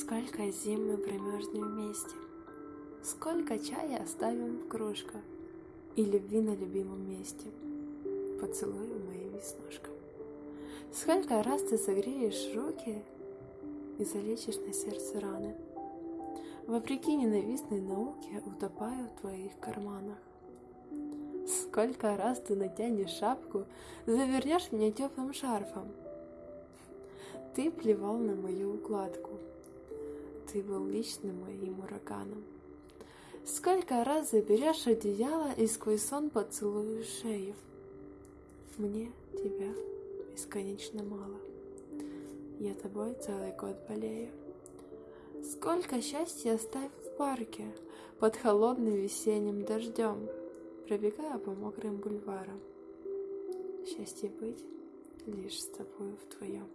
Сколько зим мы промерзнем вместе, Сколько чая оставим в кружках? И любви на любимом месте, Поцелую моим веснушкам. Сколько раз ты согреешь руки И залечишь на сердце раны, Вопреки ненавистной науке Утопаю в твоих карманах. Сколько раз ты натянешь шапку, Завернешь меня теплым шарфом, Ты плевал на мою укладку, Ты был личным моим ураганом. Сколько раз заберешь одеяло И сквозь сон поцелуешь шею. Мне тебя бесконечно мало, Я тобой целый год болею. Сколько счастья оставь в парке Под холодным весенним дождем, Пробегая по мокрым бульварам. Счастье быть лишь с тобою вдвоем.